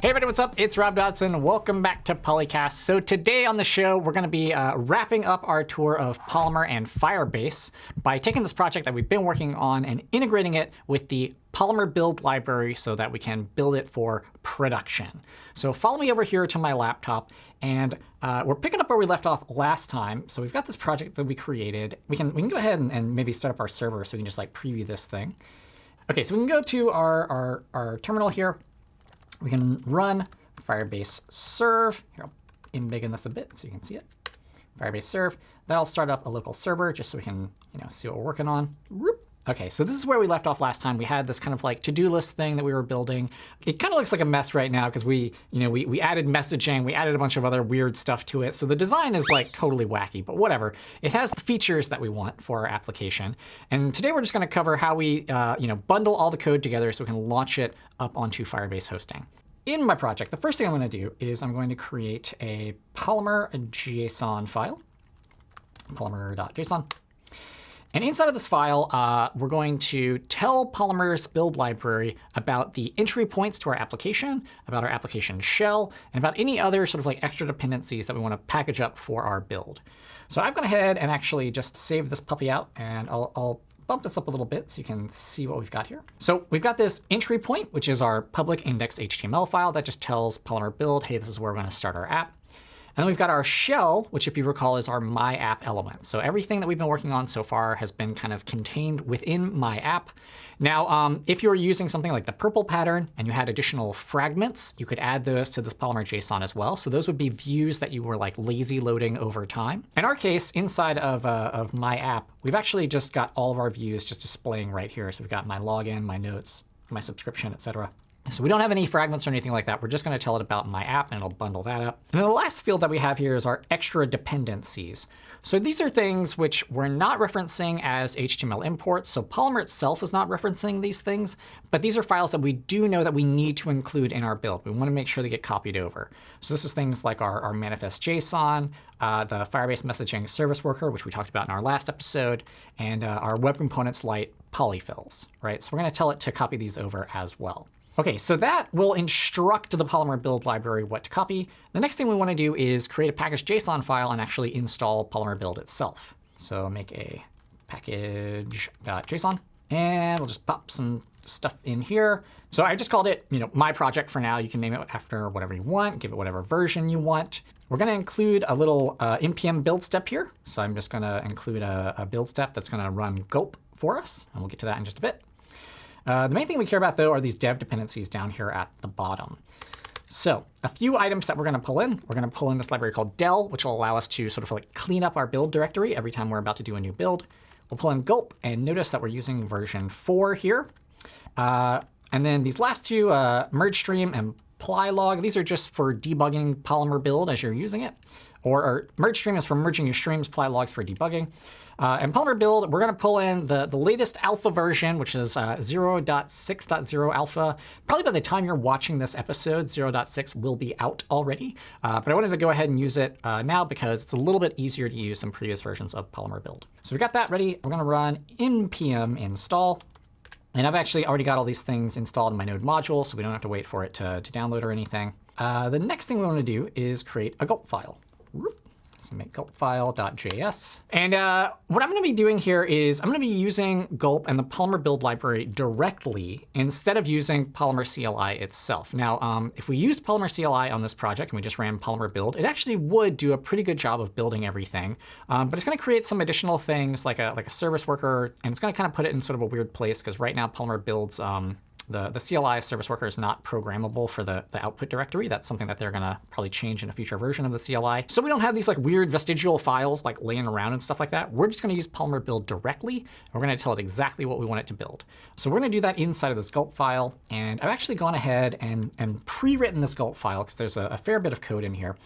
Hey everybody, what's up? It's Rob Dodson. Welcome back to Polycast. So today on the show, we're going to be uh, wrapping up our tour of Polymer and Firebase by taking this project that we've been working on and integrating it with the Polymer build library so that we can build it for production. So follow me over here to my laptop, and uh, we're picking up where we left off last time. So we've got this project that we created. We can we can go ahead and, and maybe start up our server so we can just like preview this thing. OK, so we can go to our, our, our terminal here we can run Firebase serve. Here, I'll embiggen this a bit so you can see it. Firebase serve. That'll start up a local server just so we can you know, see what we're working on. OK, so this is where we left off last time. We had this kind of like to-do list thing that we were building. It kind of looks like a mess right now because we, you know, we, we added messaging. We added a bunch of other weird stuff to it. So the design is like totally wacky, but whatever. It has the features that we want for our application. And today we're just going to cover how we, uh, you know, bundle all the code together so we can launch it up onto Firebase hosting. In my project, the first thing I'm going to do is I'm going to create a Polymer JSON file, polymer.json. And inside of this file, uh, we're going to tell Polymer's build library about the entry points to our application, about our application shell, and about any other sort of like extra dependencies that we want to package up for our build. So I've gone ahead and actually just saved this puppy out, and I'll, I'll bump this up a little bit so you can see what we've got here. So we've got this entry point, which is our public index HTML file that just tells Polymer build, hey, this is where we're going to start our app. And then we've got our shell, which if you recall is our my app element. So everything that we've been working on so far has been kind of contained within my app. Now, um, if you were using something like the PRPL pattern and you had additional fragments, you could add those to this Polymer JSON as well. So those would be views that you were like lazy loading over time. In our case, inside of, uh, of my app, we've actually just got all of our views just displaying right here. So we've got my login, my notes, my subscription, et cetera. So we don't have any fragments or anything like that. We're just going to tell it about my app, and it'll bundle that up. And then the last field that we have here is our extra dependencies. So these are things which we're not referencing as HTML imports. So Polymer itself is not referencing these things. But these are files that we do know that we need to include in our build. We want to make sure they get copied over. So this is things like our, our manifest JSON, uh, the Firebase messaging service worker, which we talked about in our last episode, and uh, our web components lite polyfills. Right? So we're going to tell it to copy these over as well. OK, so that will instruct the Polymer build library what to copy. The next thing we want to do is create a package JSON file and actually install Polymer build itself. So make a package.json. And we'll just pop some stuff in here. So I just called it you know, my project for now. You can name it after whatever you want, give it whatever version you want. We're going to include a little uh, npm build step here. So I'm just going to include a, a build step that's going to run gulp for us. And we'll get to that in just a bit. Uh, the main thing we care about, though, are these dev dependencies down here at the bottom. So a few items that we're going to pull in. We're going to pull in this library called del, which will allow us to sort of like clean up our build directory every time we're about to do a new build. We'll pull in gulp, and notice that we're using version 4 here. Uh, and then these last two, uh, merge stream and plylog, these are just for debugging Polymer build as you're using it. Or, or merge stream is for merging your streams, plylogs for debugging. Uh, and Polymer build, we're going to pull in the, the latest alpha version, which is uh, 0.6.0 alpha. Probably by the time you're watching this episode, 0.6 will be out already. Uh, but I wanted to go ahead and use it uh, now because it's a little bit easier to use than previous versions of Polymer build. So we got that ready. We're going to run npm install. And I've actually already got all these things installed in my node module, so we don't have to wait for it to, to download or anything. Uh, the next thing we want to do is create a gulp file. Make gulp file.js. And uh, what I'm going to be doing here is I'm going to be using gulp and the Polymer build library directly instead of using Polymer CLI itself. Now, um, if we used Polymer CLI on this project and we just ran Polymer build, it actually would do a pretty good job of building everything. Um, but it's going to create some additional things like a, like a service worker. And it's going to kind of put it in sort of a weird place because right now Polymer builds um, the, the CLI service worker is not programmable for the, the output directory. That's something that they're going to probably change in a future version of the CLI. So we don't have these like weird vestigial files like laying around and stuff like that. We're just going to use Polymer build directly. And we're going to tell it exactly what we want it to build. So we're going to do that inside of this gulp file. And I've actually gone ahead and, and pre-written this gulp file because there's a, a fair bit of code in here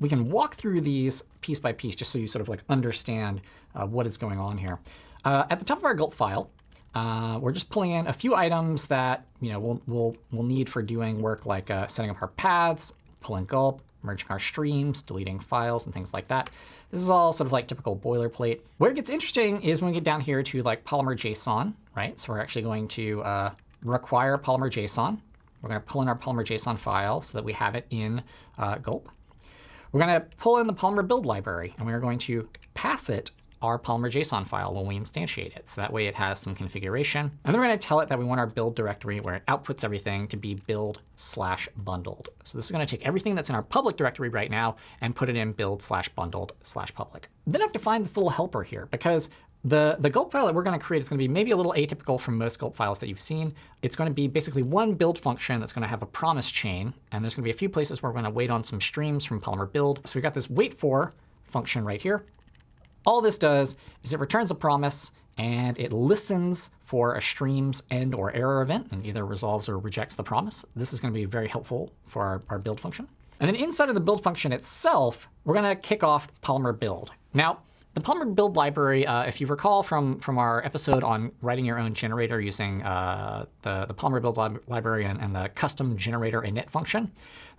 we can walk through these piece by piece just so you sort of like understand uh, what is going on here. Uh, at the top of our gulp file, uh, we're just pulling in a few items that you know we'll, we'll, we'll need for doing work like uh, setting up our paths, pulling gulp, merging our streams, deleting files, and things like that. This is all sort of like typical boilerplate. Where it gets interesting is when we get down here to like Polymer JSON, right? So we're actually going to uh, require Polymer JSON. We're going to pull in our Polymer JSON file so that we have it in uh, gulp. We're going to pull in the Polymer build library, and we are going to pass it our Polymer JSON file when we instantiate it. So that way it has some configuration. And then we're going to tell it that we want our build directory where it outputs everything to be build slash bundled. So this is going to take everything that's in our public directory right now and put it in build slash bundled slash public. Then I have to find this little helper here because the, the gulp file that we're going to create is going to be maybe a little atypical from most gulp files that you've seen. It's going to be basically one build function that's going to have a promise chain. And there's going to be a few places where we're going to wait on some streams from Polymer build. So we've got this wait for function right here. All this does is it returns a promise and it listens for a stream's end or error event and either resolves or rejects the promise. This is going to be very helpful for our, our build function. And then inside of the build function itself, we're going to kick off Polymer build. Now, the Polymer build library, uh, if you recall from, from our episode on writing your own generator using uh, the, the Polymer build lib library and, and the custom generator init function,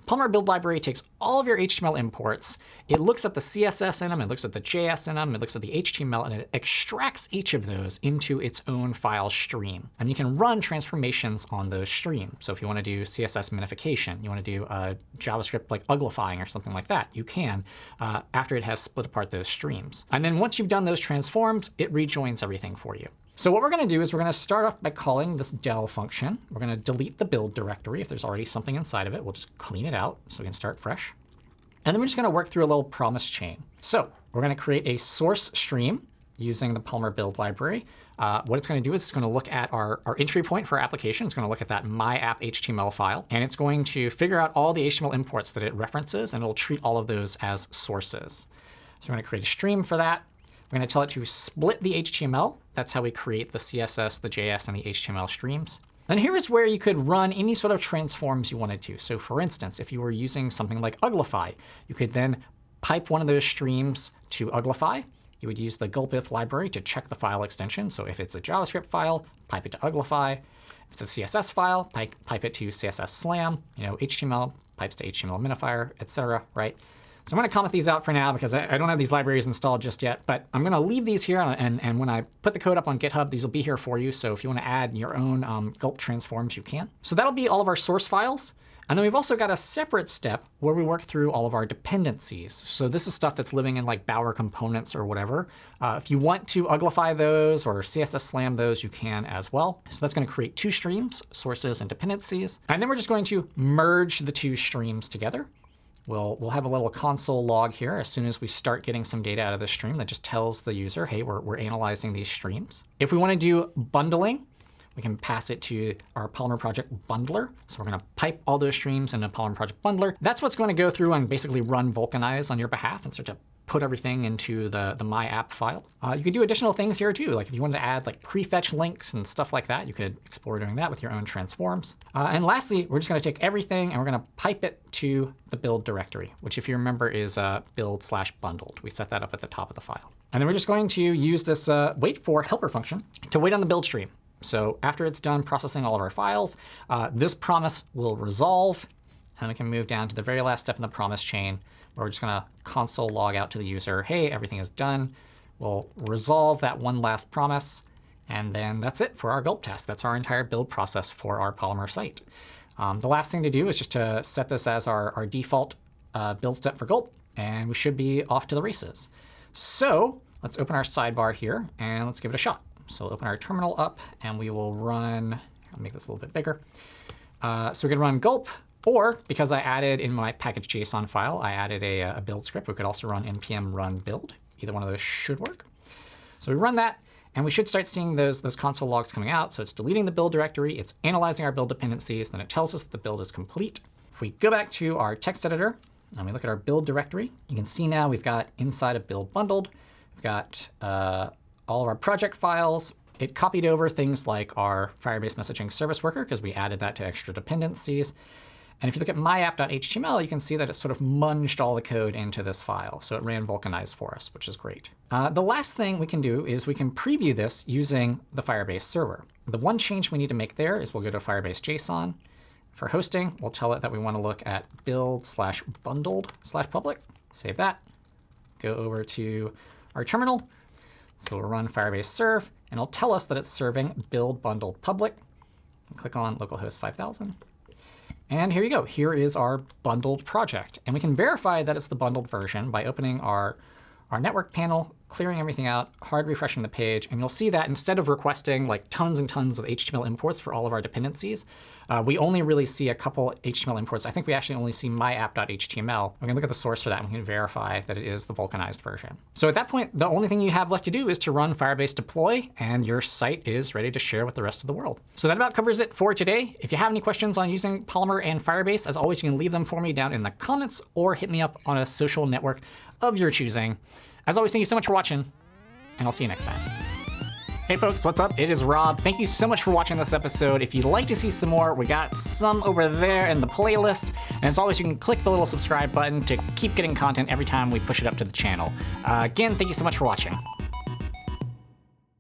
Polymer build library takes all of your HTML imports. It looks at the CSS in them. It looks at the JS in them. It looks at the HTML. And it extracts each of those into its own file stream. And you can run transformations on those streams. So if you want to do CSS minification, you want to do a JavaScript like uglifying or something like that, you can uh, after it has split apart those streams. And then once you've done those transforms, it rejoins everything for you. So what we're going to do is we're going to start off by calling this del function. We're going to delete the build directory. If there's already something inside of it, we'll just clean it out so we can start fresh. And then we're just going to work through a little promise chain. So we're going to create a source stream using the Polymer build library. Uh, what it's going to do is it's going to look at our, our entry point for our application. It's going to look at that my app HTML file. And it's going to figure out all the HTML imports that it references. And it'll treat all of those as sources. So we're going to create a stream for that. We're going to tell it to split the HTML. That's how we create the CSS, the JS, and the HTML streams. And here is where you could run any sort of transforms you wanted to. So for instance, if you were using something like Uglify, you could then pipe one of those streams to Uglify. You would use the gulpif library to check the file extension. So if it's a JavaScript file, pipe it to Uglify. If it's a CSS file, pipe, pipe it to CSS Slam. You know, HTML pipes to HTML minifier, et cetera, right? So I'm going to comment these out for now because I, I, don't have these libraries installed just yet. But I'm going to leave these here. And, and when I put the code up on GitHub, these will be here for you. So if you want to add your own um, gulp transforms, you can. So that'll be all of our source files. And then we've also got a separate step where we work through all of our dependencies. So this is stuff that's living in like Bower components or whatever. Uh, if you want to uglify those or CSS slam those, you can as well. So that's going to create two streams, sources and dependencies. And then we're just going to merge the two streams together. We'll, we'll have a little console log here as soon as we start getting some data out of the stream that just tells the user, hey, we're, we're analyzing these streams. If we want to do bundling, we can pass it to our Polymer Project bundler. So we're going to pipe all those streams into Polymer Project bundler. That's what's going to go through and basically run Vulcanize on your behalf and start to put everything into the, the my app file. Uh, you could do additional things here too. Like if you wanted to add like prefetch links and stuff like that, you could explore doing that with your own transforms. Uh, and lastly, we're just going to take everything and we're going to pipe it to the build directory, which if you remember is uh, build slash bundled. We set that up at the top of the file. And then we're just going to use this uh, wait for helper function to wait on the build stream. So after it's done processing all of our files, uh, this promise will resolve. And we can move down to the very last step in the promise chain, where we're just going to console log out to the user, hey, everything is done. We'll resolve that one last promise. And then that's it for our gulp test. That's our entire build process for our Polymer site. Um, the last thing to do is just to set this as our, our default uh, build step for gulp. And we should be off to the races. So let's open our sidebar here, and let's give it a shot. So we'll open our terminal up, and we will run, I'll make this a little bit bigger. Uh, so we're going to run gulp, or because I added in my package.json file, I added a, a, build script. We could also run npm run build. Either one of those should work. So we run that, and we should start seeing those, those console logs coming out. So it's deleting the build directory. It's analyzing our build dependencies. Then it tells us that the build is complete. If we go back to our text editor and we look at our build directory, you can see now we've got inside of build bundled, we've got uh, all of our project files. It copied over things like our Firebase messaging service worker because we added that to extra dependencies. And if you look at myapp.html, you can see that it sort of munged all the code into this file. So it ran Vulcanize for us, which is great. Uh, the last thing we can do is we can preview this using the Firebase server. The one change we need to make there is we'll go to Firebase JSON. For hosting, we'll tell it that we want to look at build slash bundled slash public. Save that. Go over to our terminal. So we'll run Firebase serve, and it'll tell us that it's serving build bundled public. click on localhost 5000. And here you go. Here is our bundled project. And we can verify that it's the bundled version by opening our, our network panel, clearing everything out, hard refreshing the page. And you'll see that instead of requesting like tons and tons of HTML imports for all of our dependencies, uh, we only really see a couple HTML imports. I think we actually only see myapp.html. We can look at the source for that and we can verify that it is the vulcanized version. So at that point, the only thing you have left to do is to run Firebase deploy, and your site is ready to share with the rest of the world. So that about covers it for today. If you have any questions on using Polymer and Firebase, as always, you can leave them for me down in the comments or hit me up on a social network of your choosing. As always, thank you so much for watching, and I'll see you next time. Hey folks, what's up? It is Rob. Thank you so much for watching this episode. If you'd like to see some more, we got some over there in the playlist. And as always, you can click the little subscribe button to keep getting content every time we push it up to the channel. Uh, again, thank you so much for watching.